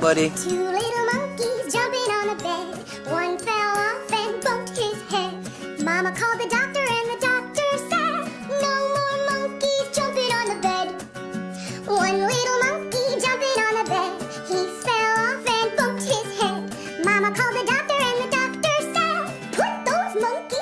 buddy. Two little monkeys jumping on a bed. One fell off and bumped his head. Mama called the doctor and the doctor said, No more monkeys jumping on the bed. One little monkey jumping on a bed. He fell off and bumped his head. Mama called the doctor and the doctor said, Put those monkeys